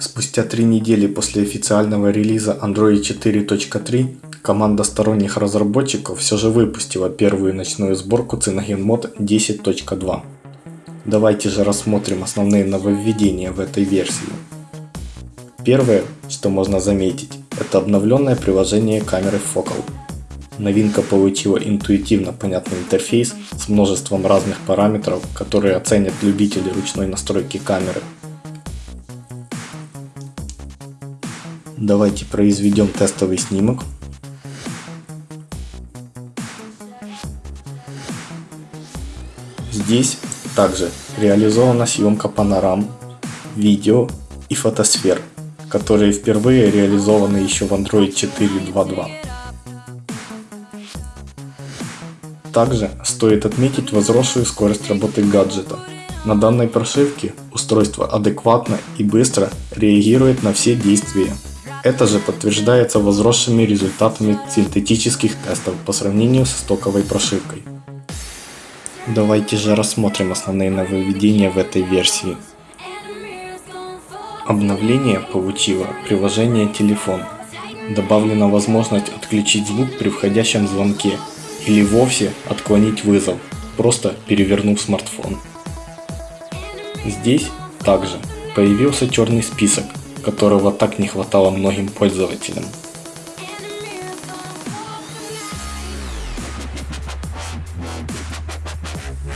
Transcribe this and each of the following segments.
Спустя три недели после официального релиза Android 4.3 команда сторонних разработчиков все же выпустила первую ночную сборку CyanogenMod 10.2. Давайте же рассмотрим основные нововведения в этой версии. Первое, что можно заметить, это обновленное приложение камеры Focal. Новинка получила интуитивно понятный интерфейс с множеством разных параметров, которые оценят любители ручной настройки камеры. Давайте произведем тестовый снимок. Здесь также реализована съемка панорам, видео и фотосфер, которые впервые реализованы еще в Android 4.2.2. Также стоит отметить возросшую скорость работы гаджета. На данной прошивке устройство адекватно и быстро реагирует на все действия это же подтверждается возросшими результатами синтетических тестов по сравнению со стоковой прошивкой. Давайте же рассмотрим основные нововведения в этой версии. Обновление получило приложение телефон. Добавлена возможность отключить звук при входящем звонке или вовсе отклонить вызов, просто перевернув смартфон. Здесь также появился черный список которого так не хватало многим пользователям.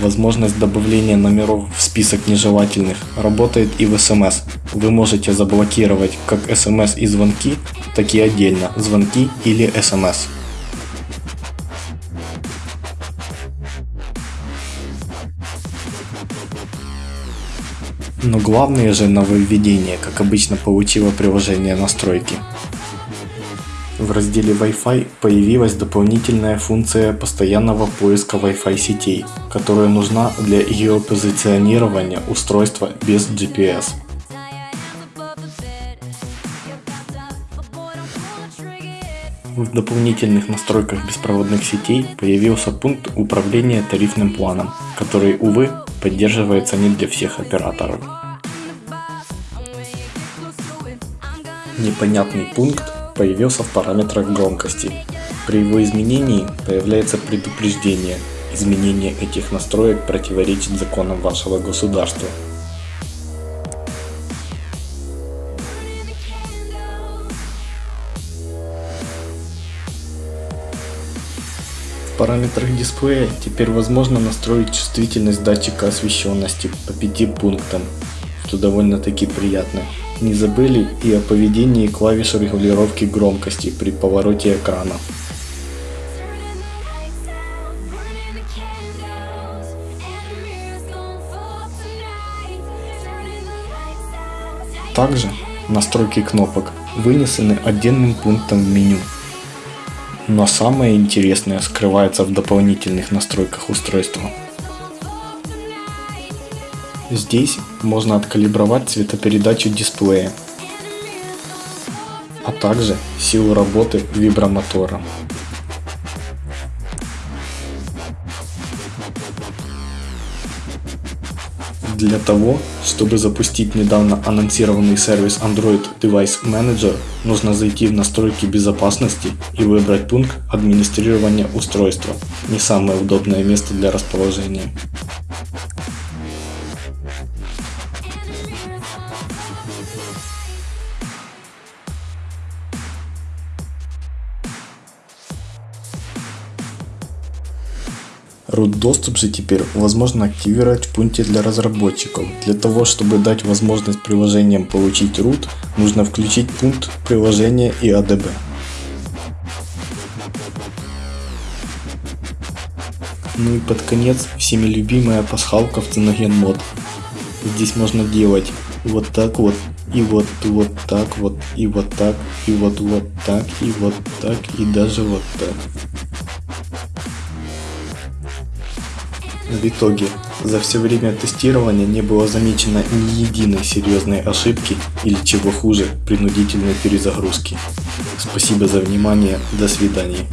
Возможность добавления номеров в список нежелательных работает и в SMS. Вы можете заблокировать как SMS и звонки, так и отдельно звонки или SMS. Но главное же нововведение, как обычно получило приложение настройки. В разделе Wi-Fi появилась дополнительная функция постоянного поиска Wi-Fi сетей, которая нужна для геопозиционирования устройства без GPS. В дополнительных настройках беспроводных сетей появился пункт управления тарифным планом, который, увы, поддерживается не для всех операторов. Непонятный пункт появился в параметрах громкости. При его изменении появляется предупреждение. Изменение этих настроек противоречит законам вашего государства. Параметрах дисплея теперь возможно настроить чувствительность датчика освещенности по 5 пунктам, что довольно таки приятно. Не забыли и о поведении клавиш регулировки громкости при повороте экрана. Также настройки кнопок вынесены отдельным пунктом в меню. Но самое интересное скрывается в дополнительных настройках устройства. Здесь можно откалибровать цветопередачу дисплея, а также силу работы вибромотора. Для того, чтобы запустить недавно анонсированный сервис Android Device Manager, нужно зайти в настройки безопасности и выбрать пункт администрирования устройства, не самое удобное место для расположения. Root доступ же теперь возможно активировать в пункте для разработчиков. Для того, чтобы дать возможность приложениям получить root, нужно включить пункт приложения и ADB. Ну и под конец всеми любимая пасхалка в Cyanogen мод. Здесь можно делать вот так вот, и вот вот так вот, и вот так, и вот вот так, и вот так, и даже вот так. В итоге, за все время тестирования не было замечено ни единой серьезной ошибки или чего хуже, принудительной перезагрузки. Спасибо за внимание, до свидания.